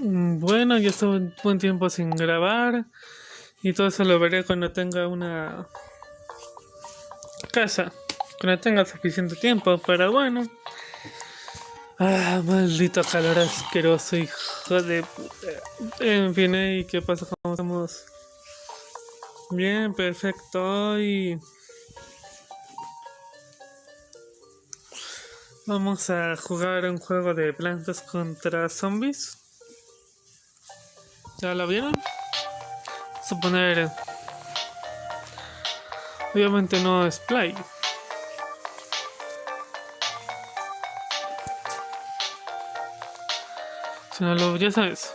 Mm, Bueno, yo estuve un buen tiempo sin grabar y todo eso lo veré cuando tenga una casa, cuando tenga suficiente tiempo, pero bueno. Ah, maldito calor asqueroso, hijo de puta. En fin, ¿y qué pasa? ¿Cómo estamos? Bien, perfecto. Y vamos a jugar un juego de plantas contra zombies. ¿Ya lo vieron? Suponer. Obviamente no es play. Sino lo, ya sabes.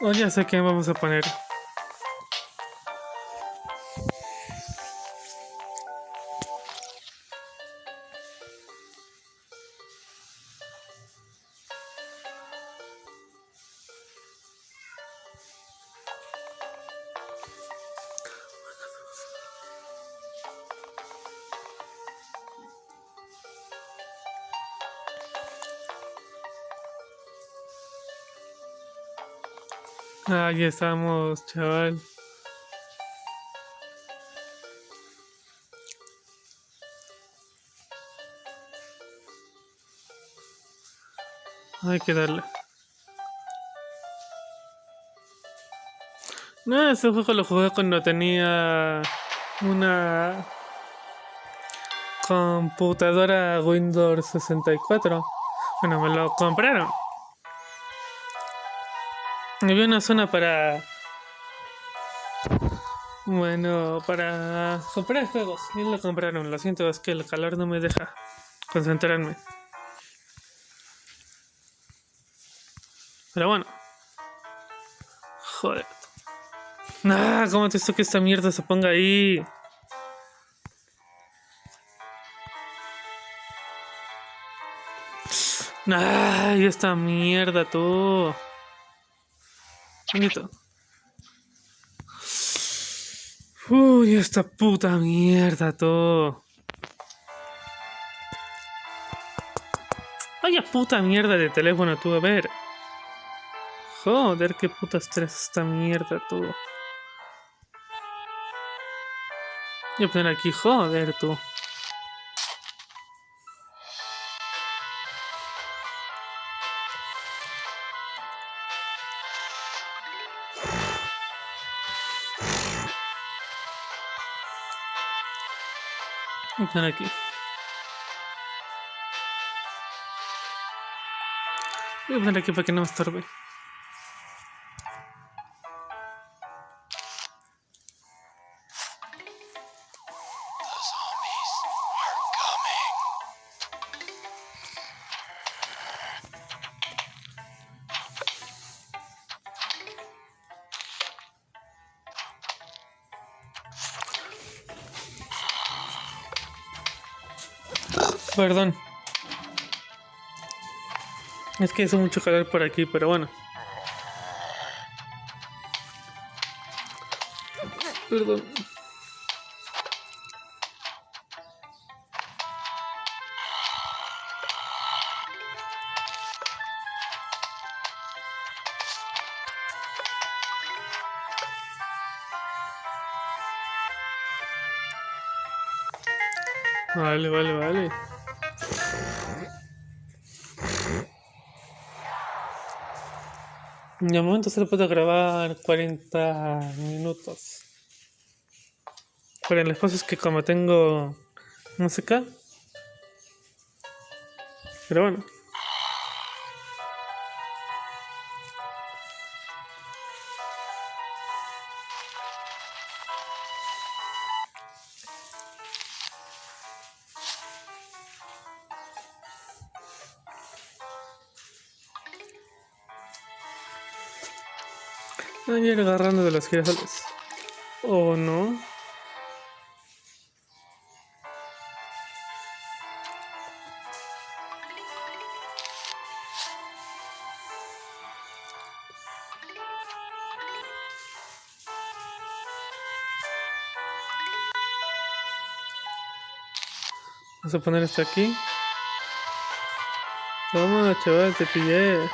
Oh, ya sé qué vamos a poner. Ahí estamos, chaval. Hay que darle. No, ese juego lo jugué cuando tenía una computadora Windows 64. Bueno, me lo compraron. Había una zona para. Bueno, para comprar juegos. Y lo compraron. Lo siento, es que el calor no me deja concentrarme. Pero bueno. Joder. Ah, ¿cómo te hizo que esta mierda se ponga ahí? Ay, esta mierda, tú. Uy, esta puta mierda, todo. Vaya puta mierda de teléfono, tú, a ver. Joder, qué puta estrés esta mierda, tú. Voy a aquí, joder, tú. Voy a poner aquí. Voy a poner aquí para que no me. Perdón. Es que hace mucho calor por aquí, pero bueno. Perdón. De momento solo puedo grabar 40 minutos. Pero el espacio es que como tengo música. Pero bueno. Ir agarrando de los girasoles. ¿O no? Vamos a poner esto aquí. Toma, chaval, te pillé.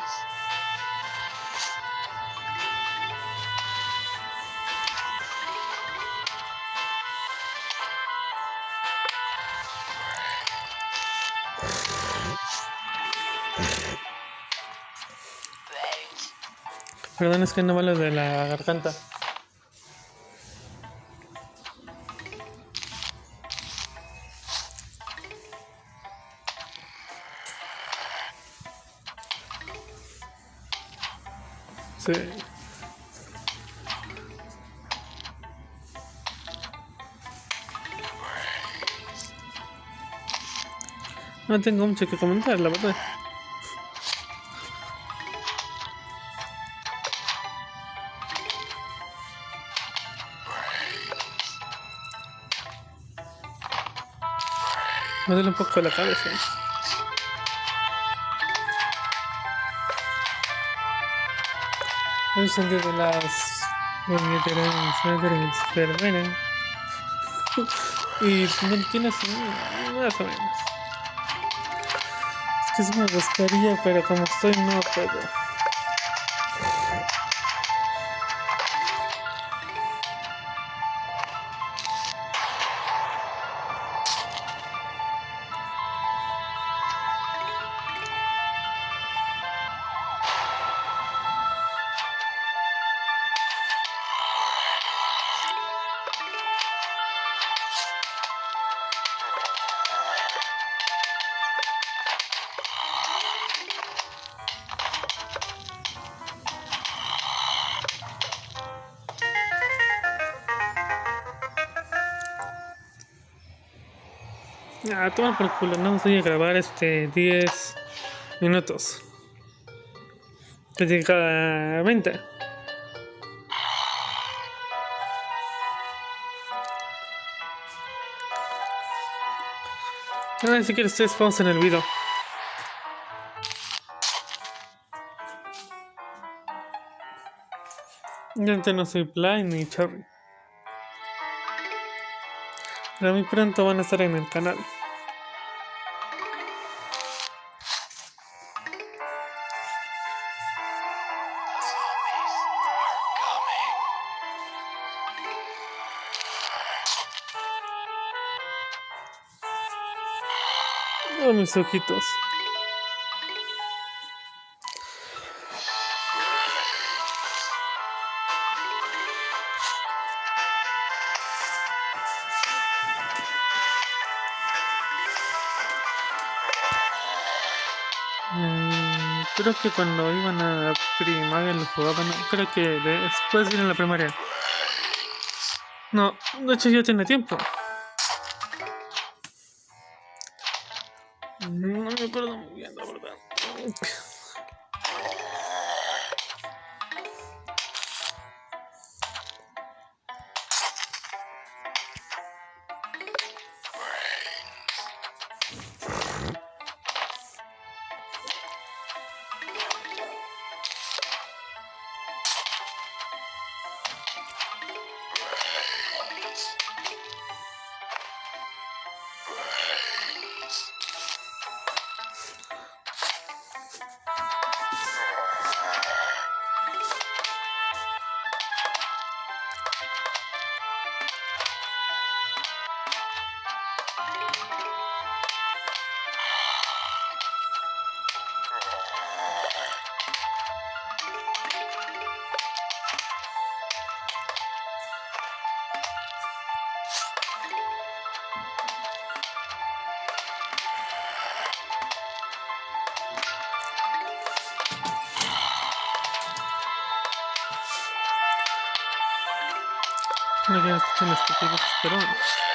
Perdón, es que no vale de la garganta. Sí. No tengo mucho que comentar, la verdad. Me duele un poco la cabeza. Un sentido de las madres pero bueno. Y no tienes más o menos. Es que sí me gustaría, pero como estoy no puedo. Ah, toma por culo, no voy a grabar este 10 minutos. Que llega a 20. Ah, si quieres ustedes pausa en el video. Ya no soy Play ni Cherry. Pero muy pronto van a estar en el canal. Mis ojitos. Mm, Creo que cuando iban a primaria lo jugaban, creo que después de a la primaria. No, de hecho ya tiene tiempo. No quiero escuchar las estupideces,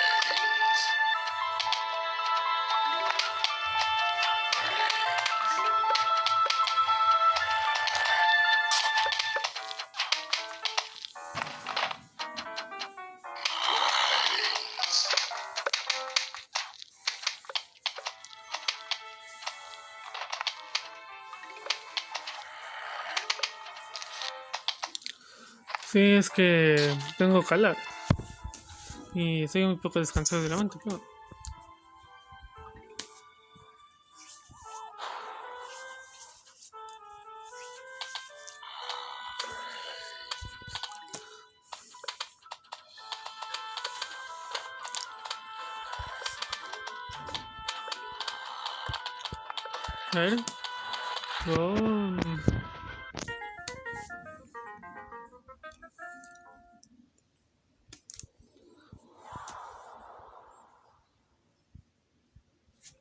Sí, es que tengo calor. Y estoy un poco descansado de la mente, pero... A ver.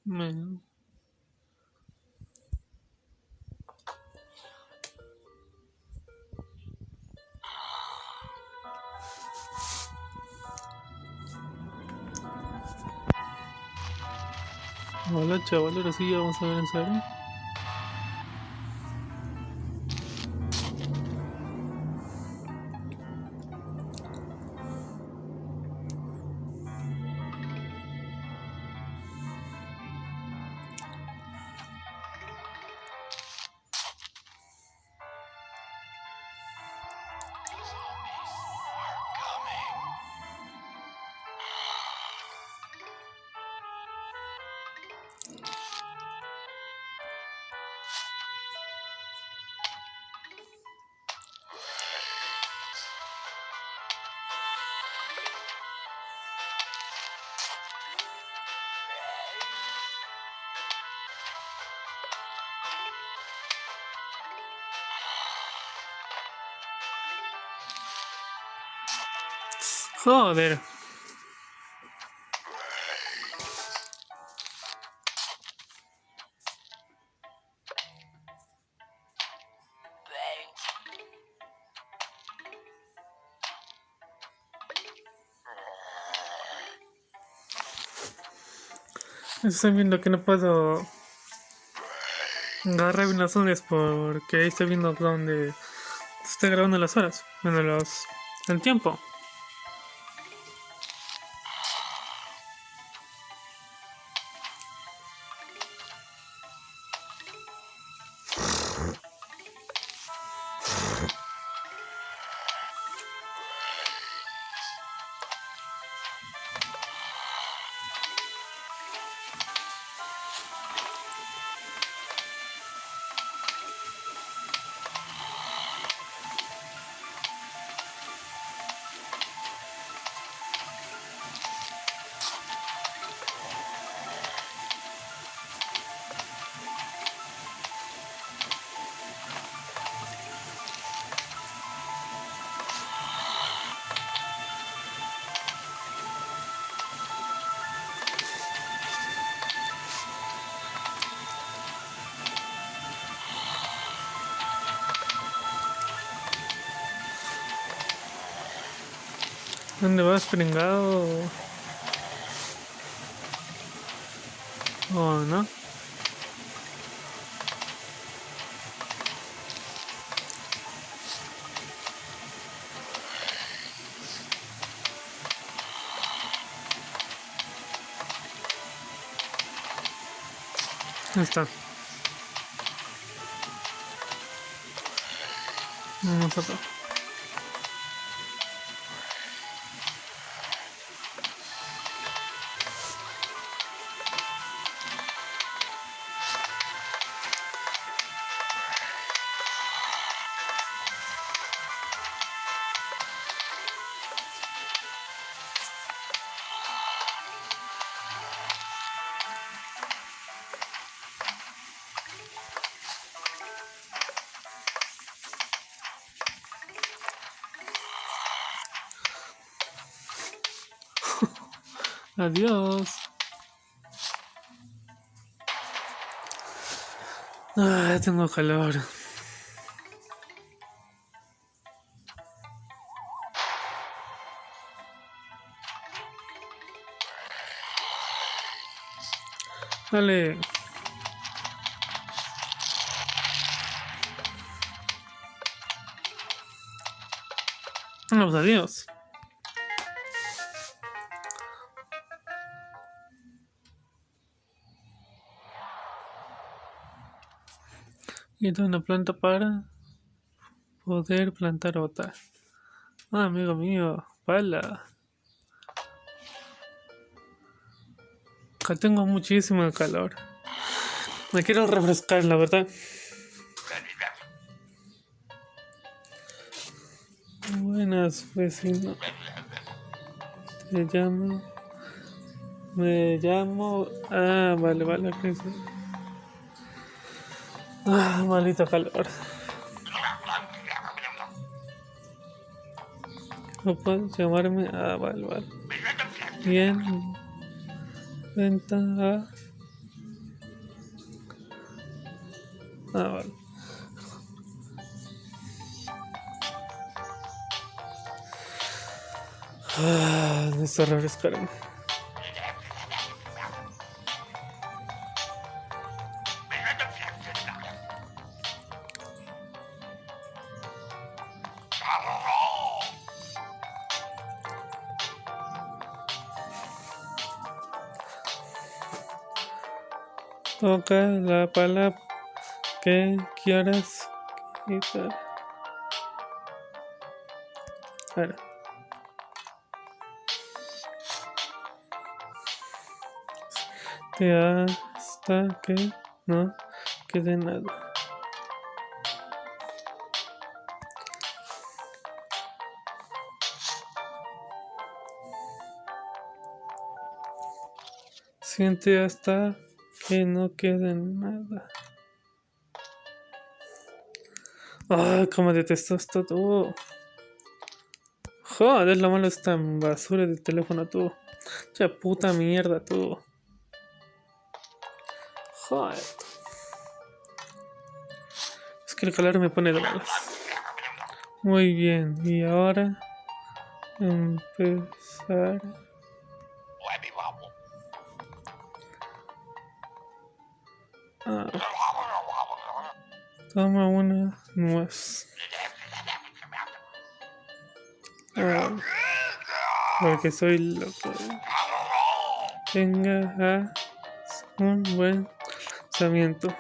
Bueno. Hola chaval, ahora sí vamos a ver en serio. Joder. Estoy viendo que no puedo agarrar bien las zonas porque ahí estoy viendo donde se está grabando las horas, bueno, los, el tiempo. ¿Dónde vas, pringado? Oh, no. Ahí está. Vamos acá. Adiós. Ah, tengo calor. Dale. Pues adiós. Y una planta para poder plantar otra. Ah, amigo mío, pala. Tengo muchísimo calor. Me quiero refrescar, la verdad. Buenas, vecino. Te llamo. Me llamo. Ah, vale, vale. sí. Ah, maldito calor. No puedes llamarme. Ah, vale, vale. Bien. Venta a. Ah, vale. Ah, necesito refrescarme. Toca la palabra que quieras quitar. Ahora. Te hasta que no quede nada. Siente hasta que no quede nada. Ay, cómo detesto esto tú. Joder, lo malo esta basura de teléfono tú. Ya puta mierda tú. Joder. Es que el calor me pone de malas. Muy bien, y ahora empezar. Ah, toma una nuez. Ah, porque soy loco. Tenga ah, un buen pensamiento.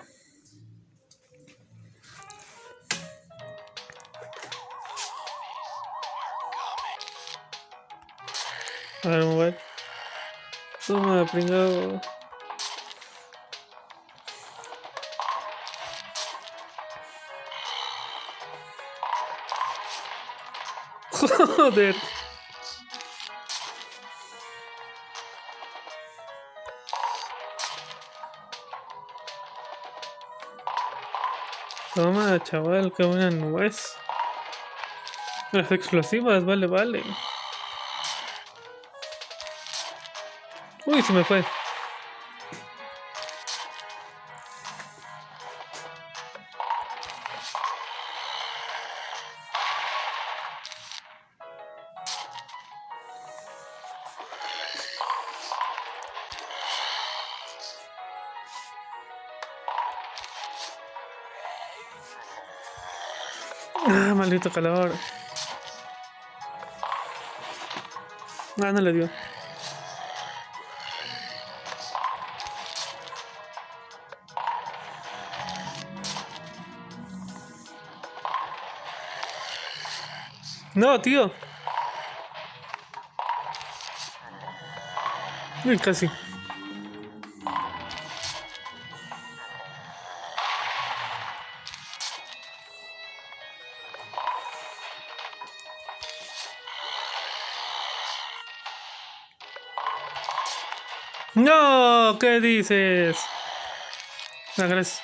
A a ver. Toma, pringado. Joder. Toma, chaval, qué buena nuez. Las explosivas, vale, vale. Uy, se me fue. Ah, maldito calor. Ah, no le dio. No, tío. Casi. No, ¿qué dices? Gracias.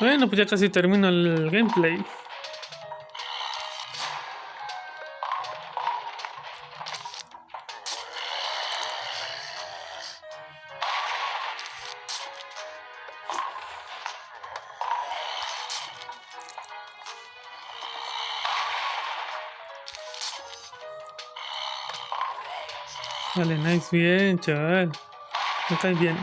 Bueno, pues ya casi termino el gameplay. Vale, nice, bien, chaval. Cae bien.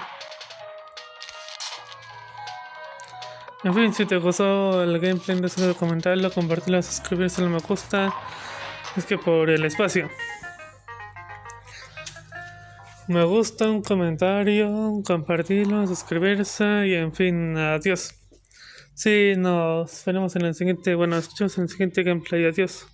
En fin, si te gustó el gameplay, no olvides comentarlo, compartirlo, suscribirse, no me gusta. Es que por el espacio. me gusta, un comentario, compartirlo, suscribirse y en fin, adiós. Sí, nos veremos en el siguiente, bueno, escuchamos en el siguiente gameplay, adiós.